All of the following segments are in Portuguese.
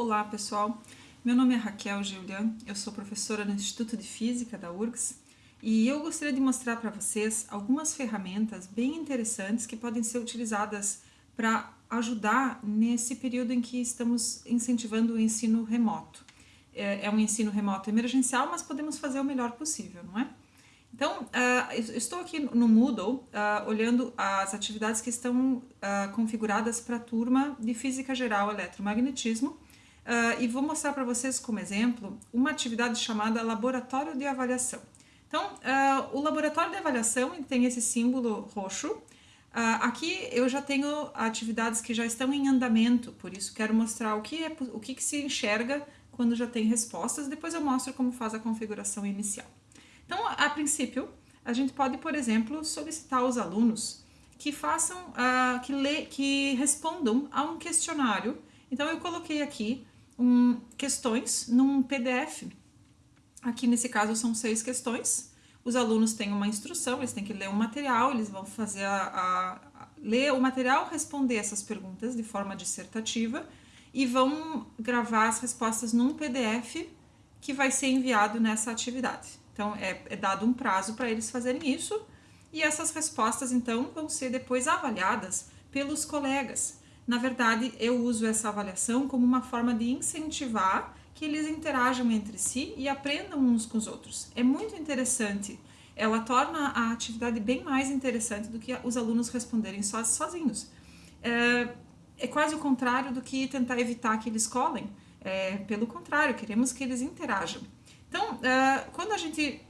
Olá pessoal, meu nome é Raquel Julian, eu sou professora no Instituto de Física da URGS e eu gostaria de mostrar para vocês algumas ferramentas bem interessantes que podem ser utilizadas para ajudar nesse período em que estamos incentivando o ensino remoto. É, é um ensino remoto emergencial, mas podemos fazer o melhor possível, não é? Então, uh, estou aqui no Moodle uh, olhando as atividades que estão uh, configuradas para a turma de Física Geral Eletromagnetismo e vou mostrar para vocês como exemplo uma atividade chamada Laboratório de Avaliação. Então, o Laboratório de Avaliação tem esse símbolo roxo. aqui eu já tenho atividades que já estão em andamento, por isso quero mostrar o que, é, o que, que se enxerga quando já tem respostas, depois eu mostro como faz a configuração inicial. Então, a princípio, a gente pode, por exemplo, solicitar aos alunos que façam, uh, que, lê, que respondam a um questionário. Então, eu coloquei aqui um, questões num PDF. Aqui, nesse caso, são seis questões. Os alunos têm uma instrução, eles têm que ler um material, eles vão fazer a, a, a ler o material, responder essas perguntas de forma dissertativa e vão gravar as respostas num PDF que vai ser enviado nessa atividade. Então, é, é dado um prazo para eles fazerem isso e essas respostas, então, vão ser depois avaliadas pelos colegas. Na verdade, eu uso essa avaliação como uma forma de incentivar que eles interajam entre si e aprendam uns com os outros. É muito interessante. Ela torna a atividade bem mais interessante do que os alunos responderem sozinhos. É, é quase o contrário do que tentar evitar que eles colhem. É, pelo contrário, queremos que eles interajam. Então, uh, quando a gente,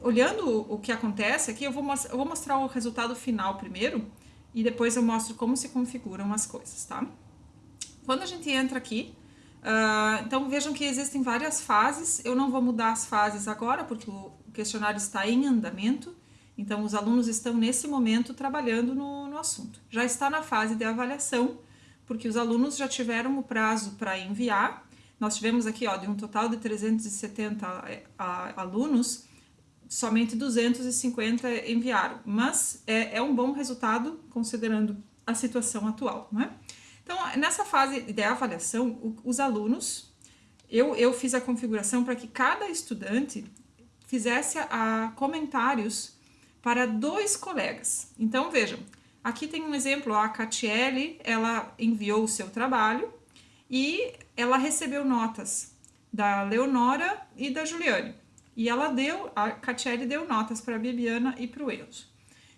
olhando o que acontece aqui, eu vou, eu vou mostrar o resultado final primeiro e depois eu mostro como se configuram as coisas, tá? Quando a gente entra aqui, uh, então vejam que existem várias fases, eu não vou mudar as fases agora porque o questionário está em andamento, então os alunos estão nesse momento trabalhando no, no assunto. Já está na fase de avaliação, porque os alunos já tiveram o prazo para enviar, nós tivemos aqui, ó, de um total de 370 é, alunos, somente 250 enviaram, mas é, é, um bom resultado considerando a situação atual, não é? Então, nessa fase de avaliação, os alunos, eu, eu fiz a configuração para que cada estudante fizesse a, comentários para dois colegas. Então, vejam, aqui tem um exemplo, a Catiele, ela enviou o seu trabalho, e ela recebeu notas da Leonora e da Juliane. E ela deu, a Catiele deu notas para a Bibiana e para o Enzo.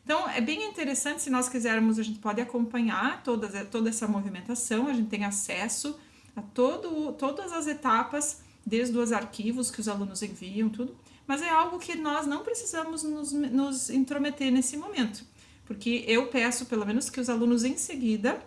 Então, é bem interessante, se nós quisermos, a gente pode acompanhar toda, toda essa movimentação, a gente tem acesso a todo, todas as etapas, desde os arquivos que os alunos enviam, tudo, mas é algo que nós não precisamos nos, nos intrometer nesse momento, porque eu peço, pelo menos, que os alunos em seguida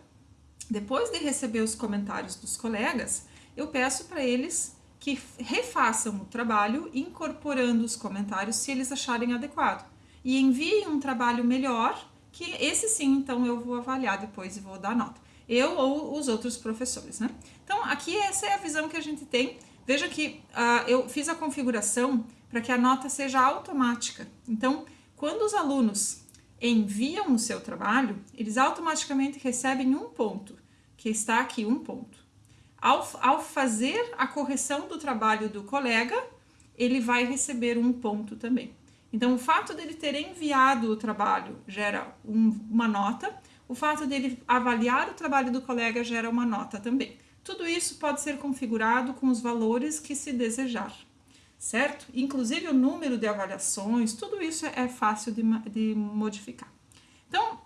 depois de receber os comentários dos colegas, eu peço para eles que refaçam o trabalho incorporando os comentários se eles acharem adequado e enviem um trabalho melhor, que esse sim, então eu vou avaliar depois e vou dar nota. Eu ou os outros professores, né? Então, aqui essa é a visão que a gente tem. Veja que uh, eu fiz a configuração para que a nota seja automática. Então, quando os alunos enviam o seu trabalho, eles automaticamente recebem um ponto, que está aqui um ponto. Ao, ao fazer a correção do trabalho do colega, ele vai receber um ponto também. Então, o fato dele ter enviado o trabalho gera um, uma nota, o fato dele avaliar o trabalho do colega gera uma nota também. Tudo isso pode ser configurado com os valores que se desejar certo? Inclusive o número de avaliações, tudo isso é fácil de, de modificar. Então,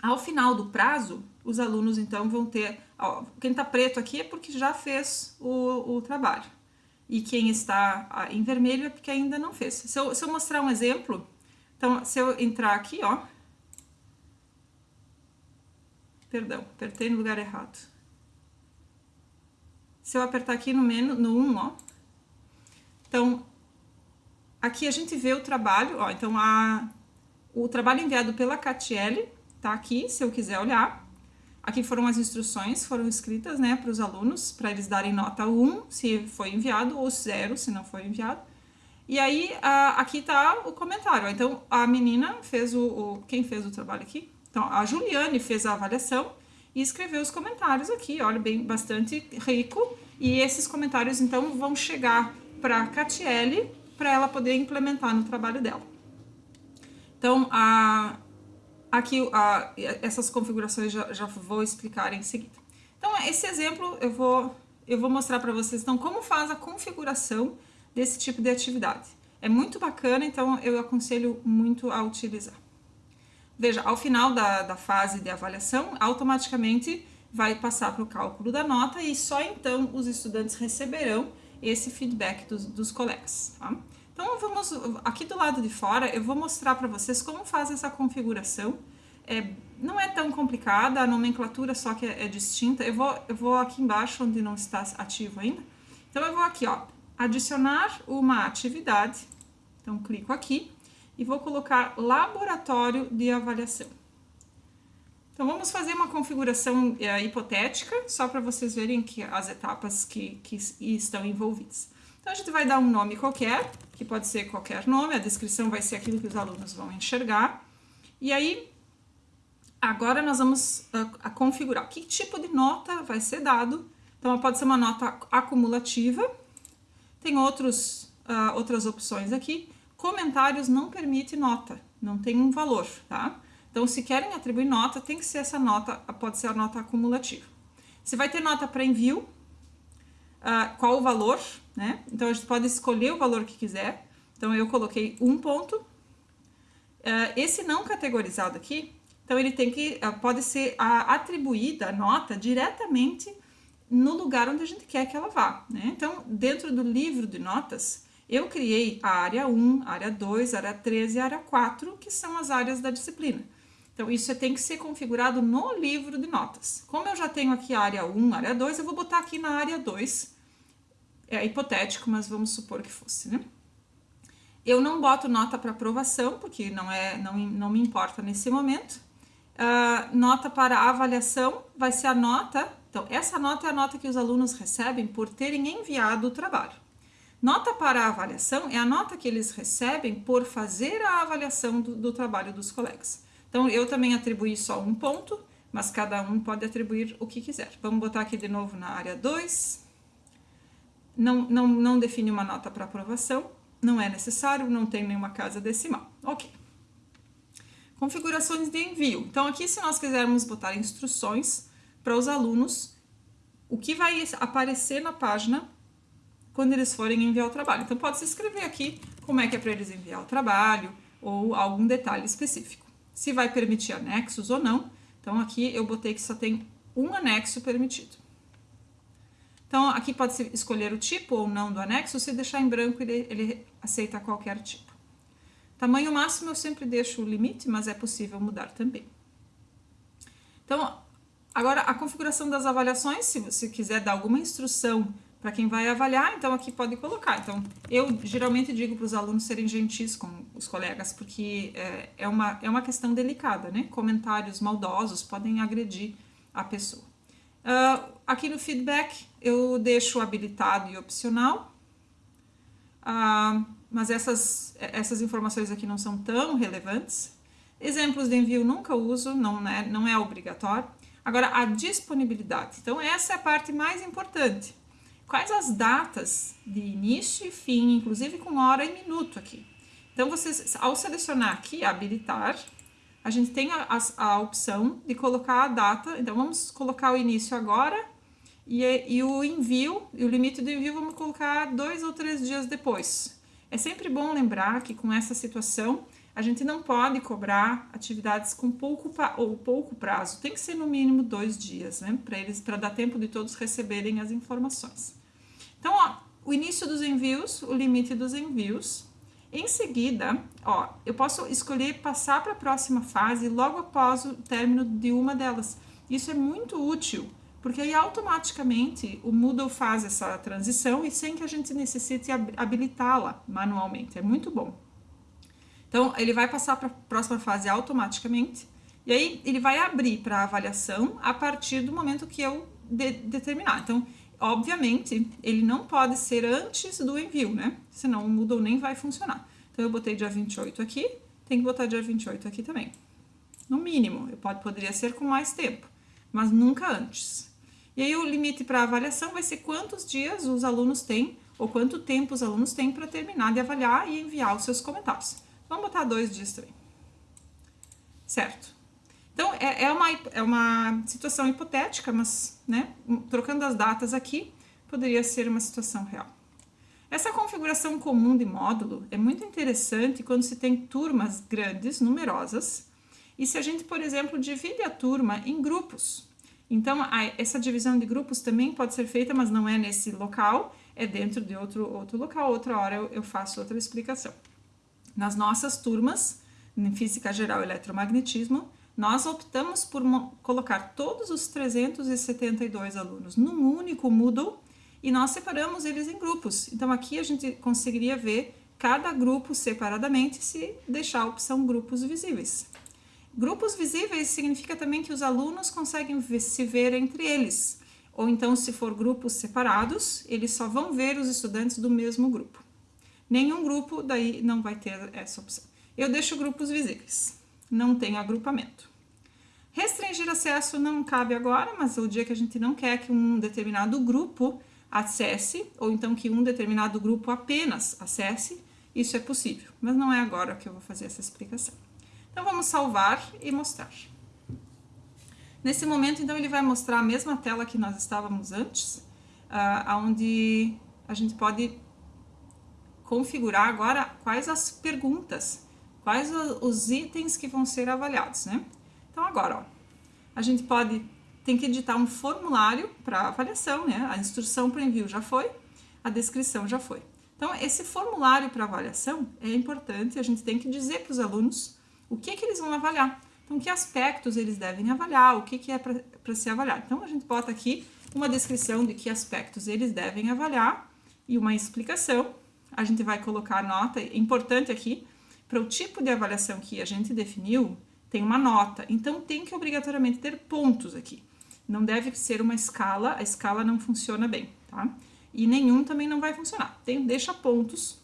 ao final do prazo, os alunos então vão ter, ó, quem está preto aqui é porque já fez o, o trabalho, e quem está em vermelho é porque ainda não fez. Se eu, se eu mostrar um exemplo, então se eu entrar aqui, ó, perdão, apertei no lugar errado. Se eu apertar aqui no, menos, no 1, ó, então, aqui a gente vê o trabalho, ó, então a, o trabalho enviado pela Catiele tá aqui, se eu quiser olhar. Aqui foram as instruções, foram escritas, né, para os alunos, para eles darem nota 1 se foi enviado, ou 0 se não foi enviado. E aí, aqui tá o comentário. Então, a menina fez o, o, Quem fez o trabalho aqui? Então, a Juliane fez a avaliação e escreveu os comentários aqui, olha, bem, bastante rico e esses comentários então vão chegar para a Catiele para ela poder implementar no trabalho dela. Então, a, aqui a, essas configurações já, já vou explicar em seguida. Então, esse exemplo eu vou, eu vou mostrar para vocês então como faz a configuração desse tipo de atividade. É muito bacana, então eu aconselho muito a utilizar. Veja, ao final da, da fase de avaliação, automaticamente vai passar para o cálculo da nota e só então os estudantes receberão esse feedback dos, dos colegas. Tá? Então vamos, aqui do lado de fora eu vou mostrar para vocês como faz essa configuração. É, não é tão complicada, a nomenclatura só que é, é, distinta. Eu vou, eu vou aqui embaixo onde não está ativo ainda. Então eu vou aqui, ó, adicionar uma atividade. Então clico aqui e vou colocar laboratório de avaliação. Então vamos fazer uma configuração é, hipotética, só para vocês verem que as etapas que, que estão envolvidas. Então a gente vai dar um nome qualquer, que pode ser qualquer nome, a descrição vai ser aquilo que os alunos vão enxergar. E aí, agora nós vamos a, a configurar que tipo de nota vai ser dado. Então pode ser uma nota acumulativa, tem outros, uh, outras opções aqui. Comentários não permite nota, não tem um valor, tá? Então, se querem atribuir nota, tem que ser essa nota, pode ser a nota acumulativa. Você vai ter nota para envio, uh, qual o valor, né? Então, a gente pode escolher o valor que quiser. Então, eu coloquei um ponto. Uh, esse não categorizado aqui, então ele tem que, uh, pode ser atribuída a nota diretamente no lugar onde a gente quer que ela vá, né? Então, dentro do livro de notas, eu criei a área 1, área 2, área 3 e área 4, que são as áreas da disciplina. Então, isso tem que ser configurado no livro de notas. Como eu já tenho aqui a área 1, área 2, eu vou botar aqui na área 2. É hipotético, mas vamos supor que fosse, né? Eu não boto nota para aprovação, porque não, é, não, não me importa nesse momento. Uh, nota para avaliação vai ser a nota. Então, essa nota é a nota que os alunos recebem por terem enviado o trabalho. Nota para avaliação é a nota que eles recebem por fazer a avaliação do, do trabalho dos colegas. Então, eu também atribuí só um ponto, mas cada um pode atribuir o que quiser. Vamos botar aqui de novo na área 2. Não, não, não define uma nota para aprovação, não é necessário, não tem nenhuma casa decimal. Ok. Configurações de envio. Então, aqui se nós quisermos botar instruções para os alunos, o que vai aparecer na página quando eles forem enviar o trabalho. Então, pode se escrever aqui como é que é para eles enviar o trabalho ou algum detalhe específico se vai permitir anexos ou não. Então, aqui eu botei que só tem um anexo permitido. Então, aqui pode escolher o tipo ou não do anexo, se deixar em branco ele, ele aceita qualquer tipo. Tamanho máximo eu sempre deixo o limite, mas é possível mudar também. Então, agora a configuração das avaliações, se você quiser dar alguma instrução para quem vai avaliar, então aqui pode colocar. Então, eu geralmente digo para os alunos serem gentis com os colegas, porque é, é, uma, é uma questão delicada, né? Comentários maldosos podem agredir a pessoa. Uh, aqui no feedback, eu deixo habilitado e opcional, uh, mas essas, essas informações aqui não são tão relevantes. Exemplos de envio nunca uso, não é, não é obrigatório. Agora, a disponibilidade. Então, essa é a parte mais importante quais as datas de início e fim, inclusive com hora e minuto aqui. Então, vocês, ao selecionar aqui, habilitar, a gente tem a, a, a opção de colocar a data. Então, vamos colocar o início agora e, e o envio, e o limite do envio vamos colocar dois ou três dias depois. É sempre bom lembrar que com essa situação, a gente não pode cobrar atividades com pouco ou pouco prazo, tem que ser no mínimo dois dias, né? Para eles, para dar tempo de todos receberem as informações. Então, ó, o início dos envios, o limite dos envios. Em seguida, ó, eu posso escolher passar para a próxima fase logo após o término de uma delas. Isso é muito útil, porque aí automaticamente o Moodle faz essa transição e sem que a gente necessite habilitá-la manualmente. É muito bom. Então, ele vai passar para a próxima fase automaticamente, e aí ele vai abrir para avaliação a partir do momento que eu de determinar. Então, obviamente, ele não pode ser antes do envio, né? Senão o Moodle nem vai funcionar. Então, eu botei dia 28 aqui, tem que botar dia 28 aqui também. No mínimo, eu pode, poderia ser com mais tempo, mas nunca antes. E aí o limite para avaliação vai ser quantos dias os alunos têm ou quanto tempo os alunos têm para terminar de avaliar e enviar os seus comentários. Vamos botar dois dias também. Certo? Então, é, é, uma, é uma situação hipotética, mas, né, trocando as datas aqui, poderia ser uma situação real. Essa configuração comum de módulo é muito interessante quando se tem turmas grandes, numerosas, e se a gente, por exemplo, divide a turma em grupos. Então, a, essa divisão de grupos também pode ser feita, mas não é nesse local, é dentro de outro, outro local. Outra hora eu, eu faço outra explicação. Nas nossas turmas, em Física Geral e Eletromagnetismo, nós optamos por colocar todos os 372 alunos num único Moodle e nós separamos eles em grupos. Então aqui a gente conseguiria ver cada grupo separadamente se deixar a opção grupos visíveis. Grupos visíveis significa também que os alunos conseguem se ver entre eles, ou então se for grupos separados, eles só vão ver os estudantes do mesmo grupo. Nenhum grupo daí não vai ter essa opção. Eu deixo grupos visíveis, não tem agrupamento. Restringir acesso não cabe agora, mas o dia que a gente não quer que um determinado grupo acesse, ou então que um determinado grupo apenas acesse, isso é possível, mas não é agora que eu vou fazer essa explicação. Então vamos salvar e mostrar. Nesse momento, então, ele vai mostrar a mesma tela que nós estávamos antes, uh, onde a gente pode configurar agora quais as perguntas, quais os itens que vão ser avaliados, né? Então agora, ó, a gente pode tem que editar um formulário para avaliação, né? A instrução para envio já foi, a descrição já foi. Então, esse formulário para avaliação é importante, a gente tem que dizer para os alunos o que, que eles vão avaliar. Então, que aspectos eles devem avaliar, o que, que é para ser avaliado. Então, a gente bota aqui uma descrição de que aspectos eles devem avaliar e uma explicação. A gente vai colocar a nota, é importante aqui, para o tipo de avaliação que a gente definiu, tem uma nota. Então, tem que obrigatoriamente ter pontos aqui. Não deve ser uma escala, a escala não funciona bem, tá? E nenhum também não vai funcionar. Tem, deixa pontos,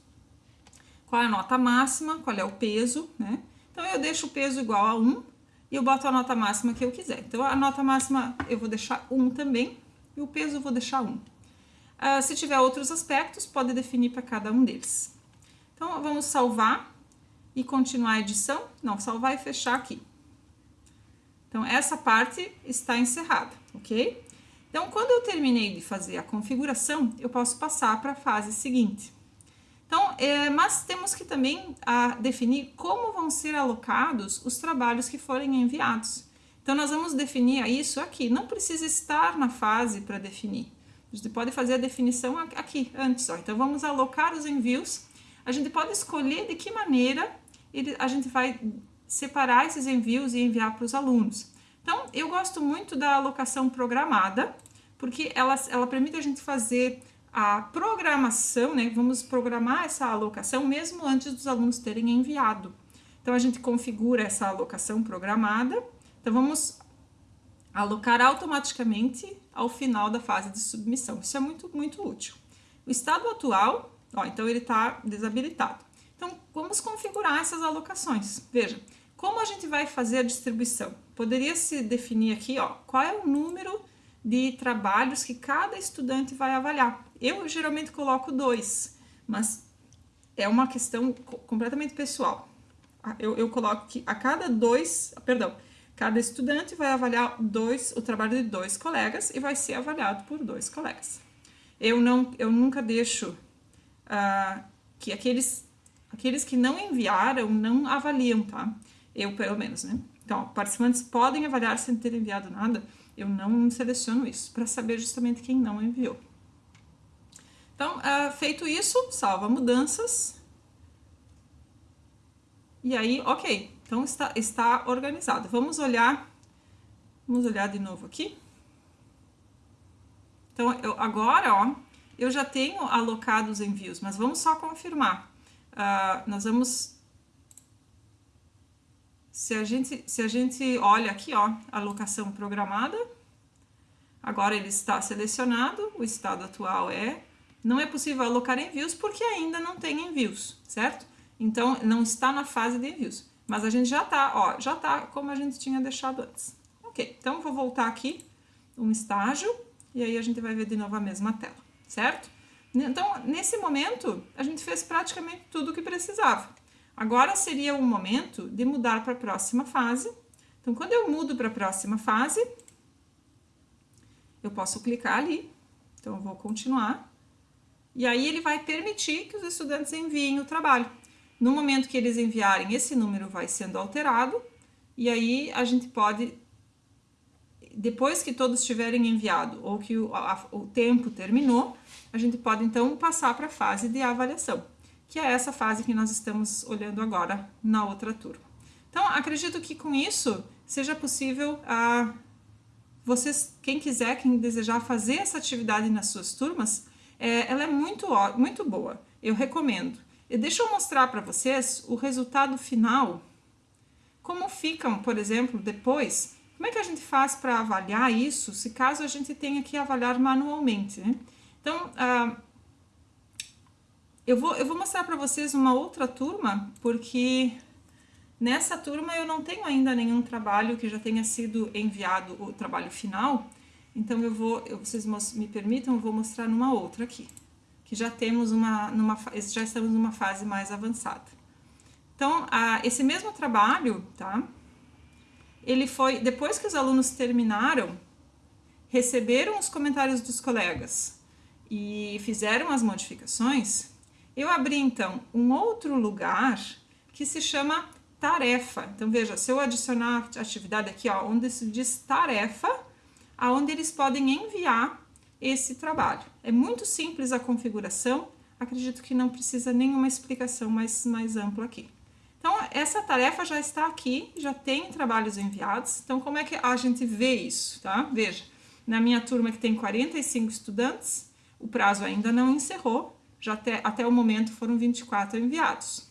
qual é a nota máxima, qual é o peso, né? Então, eu deixo o peso igual a 1 e eu boto a nota máxima que eu quiser. Então, a nota máxima eu vou deixar 1 também e o peso eu vou deixar 1. Uh, ah, se tiver outros aspectos, pode definir para cada um deles. Então, vamos salvar e continuar a edição. Não, salvar e fechar aqui. Então, essa parte está encerrada, ok? Então, quando eu terminei de fazer a configuração, eu posso passar para a fase seguinte. Então, é, mas temos que também a, definir como vão ser alocados os trabalhos que forem enviados. Então, nós vamos definir isso aqui. Não precisa estar na fase para definir. A gente pode fazer a definição aqui, antes. Ó. Então, vamos alocar os envios. A gente pode escolher de que maneira ele, a gente vai separar esses envios e enviar para os alunos. Então, eu gosto muito da alocação programada, porque ela, ela permite a gente fazer a programação, né? Vamos programar essa alocação mesmo antes dos alunos terem enviado. Então, a gente configura essa alocação programada. Então, vamos alocar automaticamente ao final da fase de submissão. Isso é muito, muito útil. O estado atual, ó, então ele está desabilitado. Então, vamos configurar essas alocações. Veja, como a gente vai fazer a distribuição? Poderia se definir aqui, ó, qual é o número de trabalhos que cada estudante vai avaliar. Eu geralmente coloco dois, mas é uma questão completamente pessoal. Eu, eu coloco que a cada dois, perdão, cada estudante vai avaliar dois, o trabalho de dois colegas e vai ser avaliado por dois colegas. Eu, não, eu nunca deixo uh, que aqueles, aqueles que não enviaram não avaliam, tá? Eu, pelo menos, né? Então, participantes podem avaliar sem ter enviado nada. Eu não seleciono isso, para saber justamente quem não enviou. Então, uh, feito isso, salva mudanças. E aí, ok. Então, está, está organizado. Vamos olhar, vamos olhar de novo aqui. Então, eu, agora, ó, eu já tenho alocado os envios, mas vamos só confirmar. Uh, nós vamos se a gente, se a gente olha aqui, ó, alocação programada, agora ele está selecionado, o estado atual é, não é possível alocar envios porque ainda não tem envios, certo? Então, não está na fase de envios, mas a gente já tá, ó, já tá como a gente tinha deixado antes. Ok, então vou voltar aqui, um estágio, e aí a gente vai ver de novo a mesma tela, certo? Então, nesse momento, a gente fez praticamente tudo o que precisava. Agora seria o momento de mudar para a próxima fase. Então, quando eu mudo para a próxima fase, eu posso clicar ali. Então, eu vou continuar. E aí, ele vai permitir que os estudantes enviem o trabalho. No momento que eles enviarem, esse número vai sendo alterado. E aí, a gente pode, depois que todos tiverem enviado ou que o, a, o tempo terminou, a gente pode, então, passar para a fase de avaliação que é essa fase que nós estamos olhando agora na outra turma. Então, acredito que com isso seja possível a vocês, quem quiser, quem desejar fazer essa atividade nas suas turmas, é, ela é muito, muito boa, eu recomendo. E deixa eu mostrar para vocês o resultado final, como ficam, por exemplo, depois, como é que a gente faz para avaliar isso, se caso a gente tenha que avaliar manualmente, né? Então, ah, eu vou, eu vou mostrar para vocês uma outra turma, porque nessa turma eu não tenho ainda nenhum trabalho que já tenha sido enviado, o trabalho final, então eu vou, eu, vocês me permitam, eu vou mostrar numa outra aqui, que já temos uma, numa, já estamos numa fase mais avançada. Então, a, esse mesmo trabalho, tá? Ele foi, depois que os alunos terminaram, receberam os comentários dos colegas e fizeram as modificações, eu abri então um outro lugar que se chama tarefa. Então veja, se eu adicionar atividade aqui, ó, onde se diz tarefa, aonde eles podem enviar esse trabalho. É muito simples a configuração, acredito que não precisa nenhuma explicação mais, mais ampla aqui. Então, essa tarefa já está aqui, já tem trabalhos enviados. Então, como é que a gente vê isso, tá? Veja, na minha turma que tem 45 estudantes, o prazo ainda não encerrou, já até, até o momento foram 24 enviados.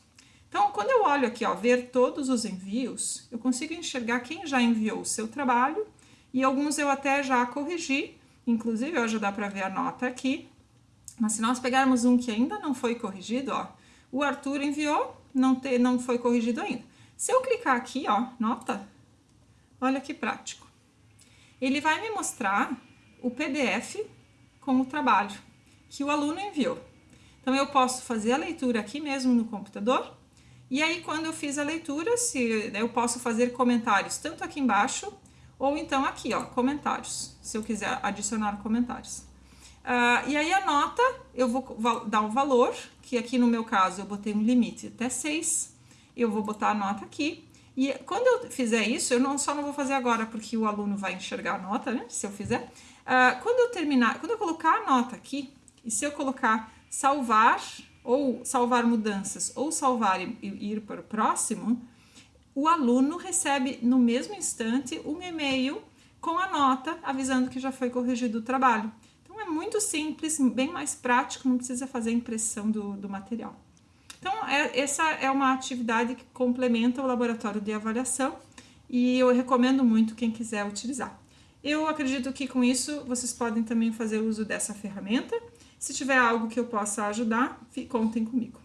Então, quando eu olho aqui, ó, ver todos os envios, eu consigo enxergar quem já enviou o seu trabalho e alguns eu até já corrigi, inclusive hoje dá para ver a nota aqui. Mas se nós pegarmos um que ainda não foi corrigido, ó, o Arthur enviou, não, te, não foi corrigido ainda. Se eu clicar aqui, ó, nota, olha que prático. Ele vai me mostrar o PDF com o trabalho que o aluno enviou. Então, eu posso fazer a leitura aqui mesmo no computador, e aí quando eu fiz a leitura, se eu posso fazer comentários tanto aqui embaixo, ou então aqui, ó, comentários, se eu quiser adicionar comentários. Uh, e aí a nota, eu vou dar um valor, que aqui no meu caso eu botei um limite até 6, eu vou botar a nota aqui, e quando eu fizer isso, eu não, só não vou fazer agora porque o aluno vai enxergar a nota, né, se eu fizer. Uh, quando eu terminar, quando eu colocar a nota aqui, e se eu colocar salvar ou salvar mudanças ou salvar e ir para o próximo, o aluno recebe no mesmo instante um e-mail com a nota avisando que já foi corrigido o trabalho. Então é muito simples, bem mais prático, não precisa fazer impressão do, do material. Então é, essa é uma atividade que complementa o laboratório de avaliação e eu recomendo muito quem quiser utilizar. Eu acredito que com isso vocês podem também fazer uso dessa ferramenta se tiver algo que eu possa ajudar, contem comigo.